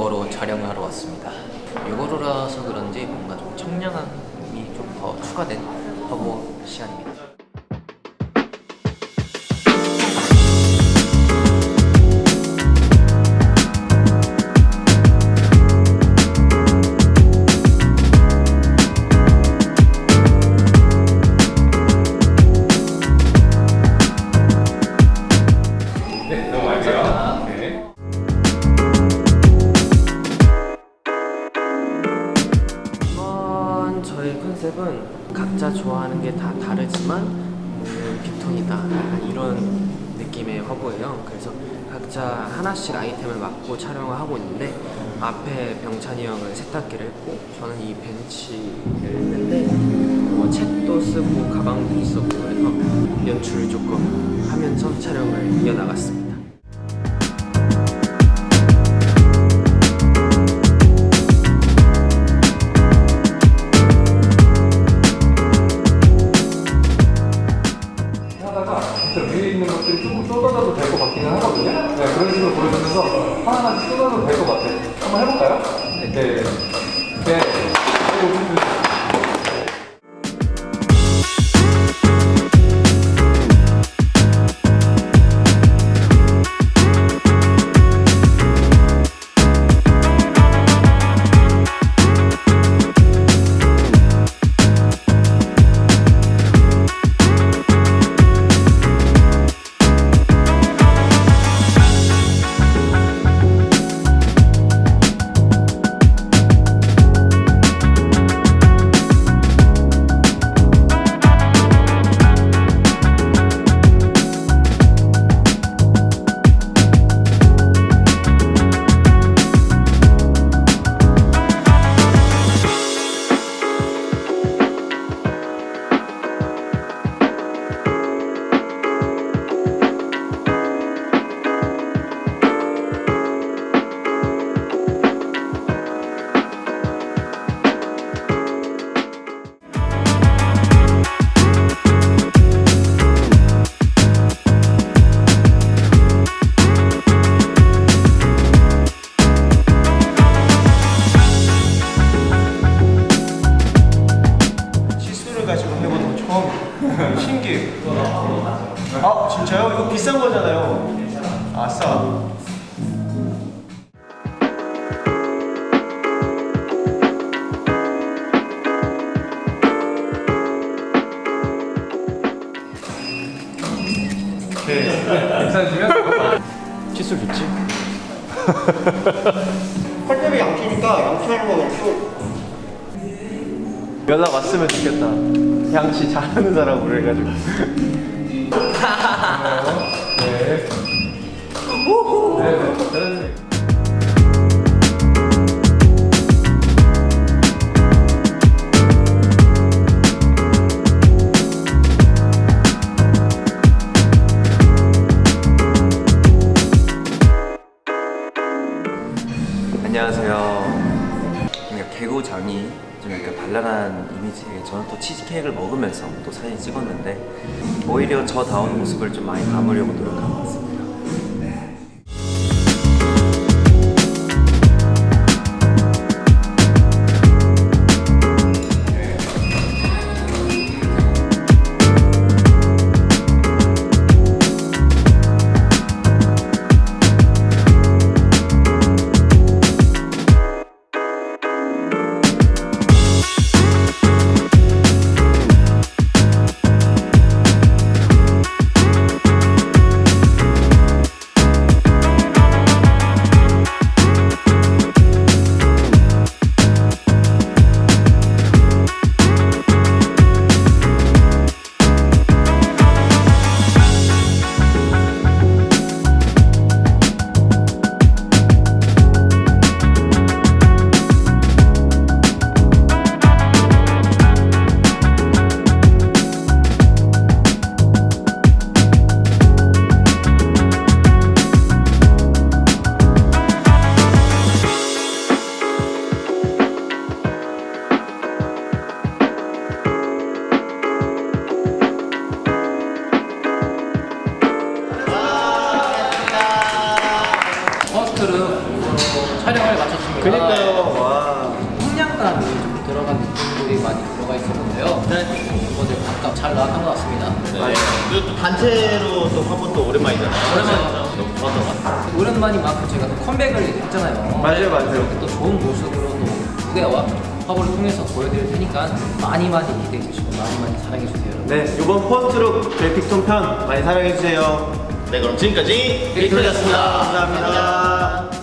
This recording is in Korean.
요거로 촬영을 하러 왔습니다. 요거로라서 그런지 뭔가 좀 청량함이 좀 더 추가된 허브 시안입니다. 컨셉은 각자 좋아하는 게 다 다르지만 오늘 빅톤이다. 이런 느낌의 화보예요. 그래서 각자 하나씩 아이템을 맡고 촬영을 하고 있는데 앞에 병찬이 형은 세탁기를 했고 저는 이 벤치를 했는데 뭐 책도 쓰고 가방도 쓰고 그래서 연출을 조금 하면서 촬영을 이어나갔습니다 하거든요. 네, 그런 식으로 보여주면서 하나하나씩 쏟아져도 될 것 같아요. 한번 해볼까요? 네. 네. 네. 아 진짜요? 이거 비싼 거잖아요 아싸 괜찮으시면 칫솔 좋지? 펄tem이 양치니까 양치하는 거또 연락 왔으면 좋겠다 양치 잘하는 사람으로 해가지고 네. 네. 네. 안녕하세요. 그러니까 개구장이 좀 약간 발랄한 이미지에 저는 또 치즈케이크를 먹으면서 또 사진 찍었는데 오히려 저다운 모습을 좀 많이 담으려고 노력한 것 같습니다. 그니까요. 와. 청량감이 좀 들어간 느낌들이 많이 들어가 있었는데요. 네. 멤버들 각각 잘 나왔던 것 같습니다. 네. 그리고 또 단체로 또 화보 또 오랜만이잖아요. 오랜만이죠. 너무 좋았던 것 같아요. 오랜만인 만큼 저희가 또 컴백을 했잖아요. 맞아요, 맞아요. 또 좋은 모습으로 또 무대와 화보를 통해서 보여드릴 테니까 많이 많이 기대해 주시고 많이 많이 사랑해 주세요. 여러분. 네, 이번 포스트룩 그래픽톤 편 많이 사랑해 주세요. 네, 그럼 지금까지 빅토리였습니다. 감사합니다.